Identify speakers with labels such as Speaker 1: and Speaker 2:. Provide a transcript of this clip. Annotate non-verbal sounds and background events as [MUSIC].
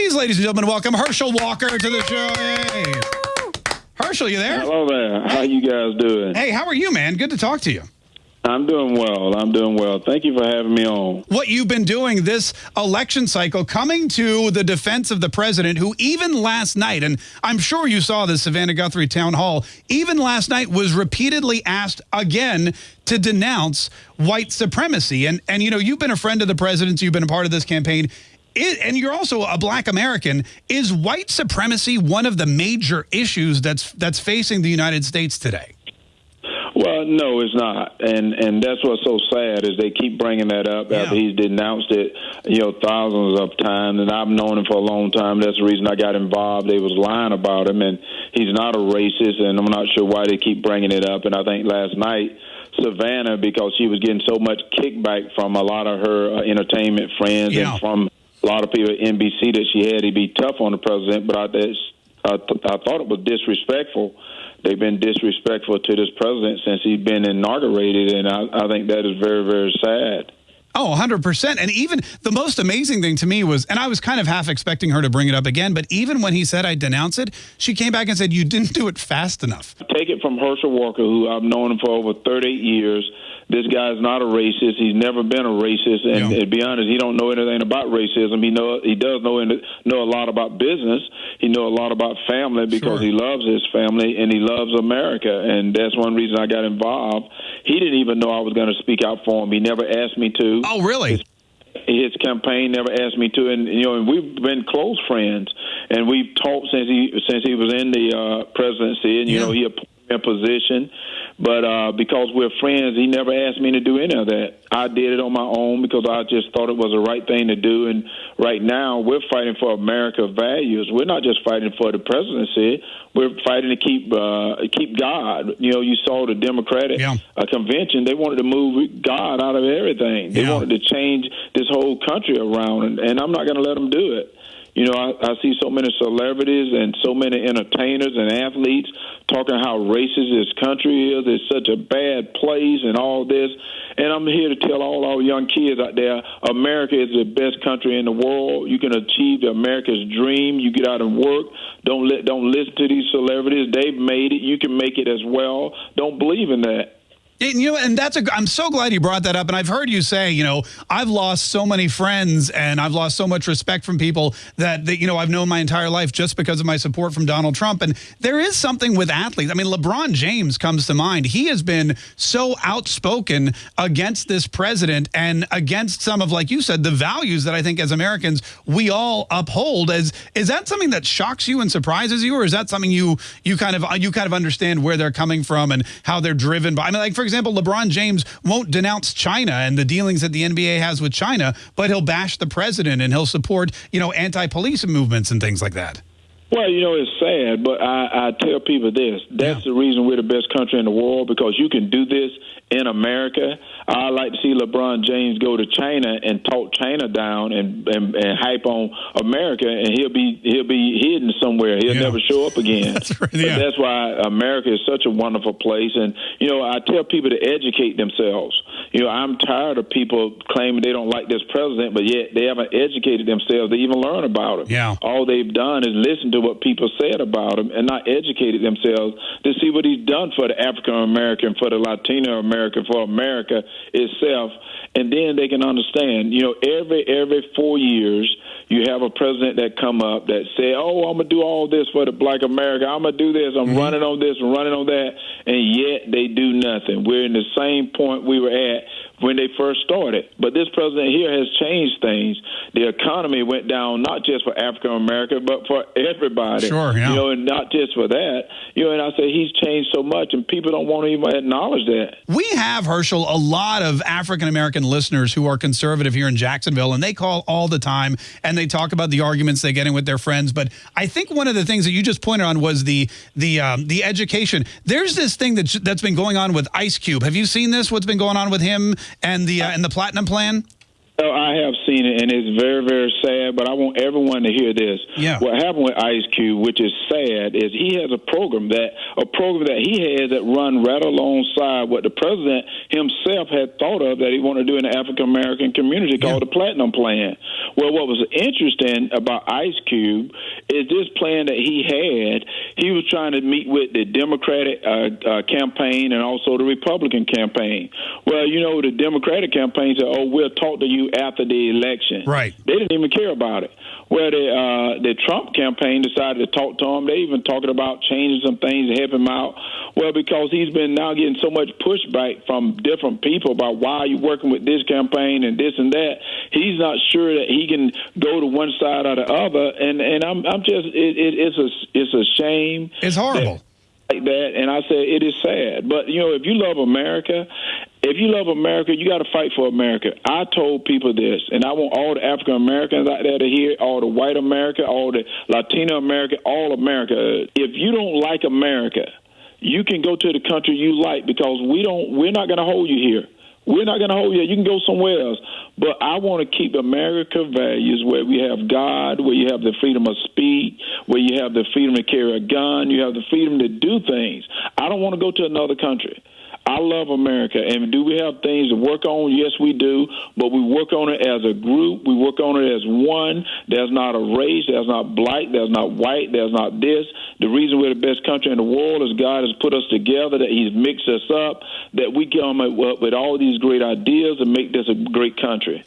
Speaker 1: Please, ladies and gentlemen, welcome Herschel Walker to the show. Hey. Herschel, you there?
Speaker 2: Hello there. How you guys doing?
Speaker 1: Hey, how are you, man? Good to talk to you.
Speaker 2: I'm doing well. I'm doing well. Thank you for having me on.
Speaker 1: What you've been doing this election cycle, coming to the defense of the president, who even last night, and I'm sure you saw the Savannah Guthrie town hall, even last night was repeatedly asked again to denounce white supremacy. And, and you know, you've been a friend of the president's, you've been a part of this campaign. It, and you're also a black American. Is white supremacy one of the major issues that's that's facing the United States today?
Speaker 2: Well, no, it's not, and and that's what's so sad is they keep bringing that up yeah. after he's denounced it, you know, thousands of times, and I've known him for a long time. That's the reason I got involved. They was lying about him, and he's not a racist, and I'm not sure why they keep bringing it up. And I think last night. Savannah, because she was getting so much kickback from a lot of her uh, entertainment friends yeah. and from a lot of people at NBC that she had to be tough on the president, but I, I, th- I thought it was disrespectful they've been disrespectful to this president since he's been inaugurated, and I, I think that is very, very sad.
Speaker 1: Oh, 100%. And even the most amazing thing to me was, and I was kind of half expecting her to bring it up again, but even when he said I denounce it, she came back and said, you didn't do it fast enough.
Speaker 2: Take it from Herschel Walker, who I've known him for over 38 years this guy's not a racist. He's never been a racist, and yeah. to be honest, he don't know anything about racism. He know he does know know a lot about business. He know a lot about family because sure. he loves his family and he loves America, and that's one reason I got involved. He didn't even know I was going to speak out for him. He never asked me to.
Speaker 1: Oh, really?
Speaker 2: His, his campaign never asked me to, and you know, and we've been close friends, and we've talked since he since he was in the uh, presidency, and you yeah. know, he appointed me a position but uh, because we're friends, he never asked me to do any of that. I did it on my own because I just thought it was the right thing to do. And right now, we're fighting for America values. We're not just fighting for the presidency. We're fighting to keep uh, keep God. You know, you saw the Democratic yeah. uh, convention. They wanted to move God out of everything. They yeah. wanted to change this whole country around, and, and I'm not going to let them do it. You know, I, I see so many celebrities and so many entertainers and athletes talking how racist this country is. It's such a bad place and all this. And I'm here to tell all our young kids out there, America is the best country in the world. You can achieve America's dream. You get out and work. Don't let don't listen to these celebrities. They've made it. You can make it as well. Don't believe in that.
Speaker 1: You know, and that's a, I'm so glad you brought that up. And I've heard you say, you know, I've lost so many friends and I've lost so much respect from people that, that, you know, I've known my entire life just because of my support from Donald Trump. And there is something with athletes. I mean, LeBron James comes to mind. He has been so outspoken against this president and against some of, like you said, the values that I think as Americans we all uphold. As is that something that shocks you and surprises you, or is that something you you kind of you kind of understand where they're coming from and how they're driven by? I mean, like for example, LeBron James won't denounce China and the dealings that the NBA has with China, but he'll bash the president and he'll support, you know, anti-police movements and things like that.
Speaker 2: Well, you know, it's sad, but I, I tell people this. That's yeah. the reason we're the best country in the world because you can do this in America. I like to see LeBron James go to China and talk China down and, and, and hype on America, and he'll be he'll be hidden somewhere. He'll yeah. never show up again. [LAUGHS] that's, right, yeah. that's why America is such a wonderful place. And you know, I tell people to educate themselves. You know, I'm tired of people claiming they don't like this president, but yet they haven't educated themselves to even learn about him.
Speaker 1: Yeah.
Speaker 2: All they've done is listen to what people said about him and not educated themselves to see what he's done for the African American, for the Latino American for America itself, and then they can understand. You know, every every four years, you have a president that come up that say, "Oh, I'm gonna do all this for the Black America. I'm gonna do this. I'm mm-hmm. running on this and running on that," and yet they do nothing. We're in the same point we were at when they first started. But this president here has changed things. The economy went down not just for African America, but for everybody.
Speaker 1: Sure, yeah.
Speaker 2: You know, and not just for that. You know, and I say he's changed so much, and people don't want to even acknowledge that.
Speaker 1: We have Herschel a lot of African American listeners who are conservative here in Jacksonville, and they call all the time and they talk about the arguments they get in with their friends. But I think one of the things that you just pointed on was the the um, the education. There's this thing that's that's been going on with Ice Cube. Have you seen this? What's been going on with him? and the uh, and the platinum plan?
Speaker 2: Well, I have seen it, and it's very, very sad. But I want everyone to hear this.
Speaker 1: Yeah.
Speaker 2: What happened with Ice Cube, which is sad, is he has a program that a program that he had that run right alongside what the president himself had thought of that he wanted to do in the African American community called
Speaker 1: Yeah.
Speaker 2: the Platinum Plan. Well, what was interesting about Ice Cube is this plan that he had. He was trying to meet with the Democratic uh, uh, campaign and also the Republican campaign. Well, you know, the Democratic campaign said, "Oh, we'll talk to you after the election."
Speaker 1: Right.
Speaker 2: They didn't even care about it. Well, the uh, the Trump campaign decided to talk to him. They even talking about changing some things to help him out. Well, because he's been now getting so much pushback from different people about why you working with this campaign and this and that. He's not sure that he can go to one side or the other. And and I'm I'm just it, it, it's a it's a shame
Speaker 1: It's horrible.
Speaker 2: like that. And I said, it is sad. But, you know, if you love America, if you love America, you got to fight for America. I told people this, and I want all the African Americans out there to hear, all the white America, all the Latino America, all America. If you don't like America, you can go to the country you like because we don't. We're not going to hold you here. We're not going to hold you. You can go somewhere else. But I want to keep America values where we have God, where you have the freedom of speech, where you have the freedom to carry a gun, you have the freedom to do things. I don't want to go to another country. I love America. And do we have things to work on? Yes, we do. But we work on it as a group. We work on it as one. There's not a race. There's not black. There's not white. There's not this. The reason we're the best country in the world is God has put us together, that He's mixed us up, that we come up with all these great ideas and make this a great country.